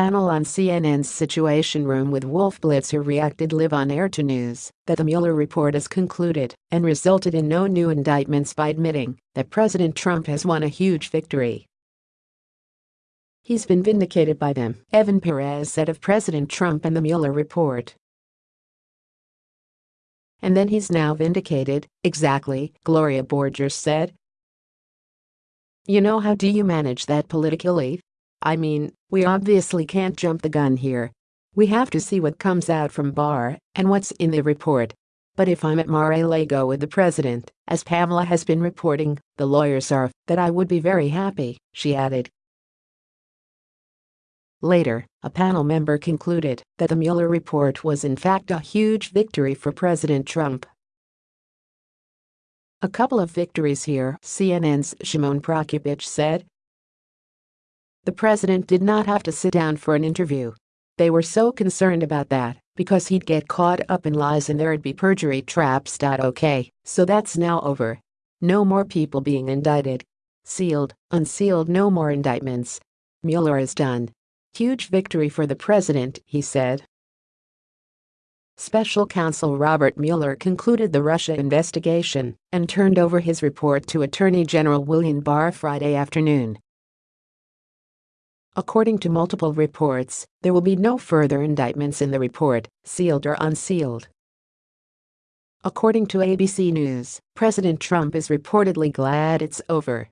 panel on CNN's Situation Room with Wolf Blitzer reacted live on air to news that the Mueller report is concluded and resulted in no new indictments by admitting that President Trump has won a huge victory. He's been vindicated by them, Evan Perez said of President Trump and the Mueller report. And then he's now vindicated, exactly, Gloria Borger said. You know how do you manage that politically? I mean, we obviously can't jump the gun here. We have to see what comes out from Barr and what's in the report. But if I'm at Mar-a-Lago with the president, as Pamela has been reporting, the lawyers are, that I would be very happy, she added. Later, a panel member concluded that the Mueller report was in fact a huge victory for President Trump. A couple of victories here, CNN's Shimon Prokupecz said, the president did not have to sit down for an interview. They were so concerned about that because he'd get caught up in lies and there'd be perjury traps. Okay, so that's now over. No more people being indicted. Sealed, unsealed, no more indictments. Mueller is done. Huge victory for the president, he said. Special counsel Robert Mueller concluded the Russia investigation and turned over his report to Attorney General William Barr Friday afternoon. According to multiple reports, there will be no further indictments in the report, sealed or unsealed. According to ABC News, President Trump is reportedly glad it's over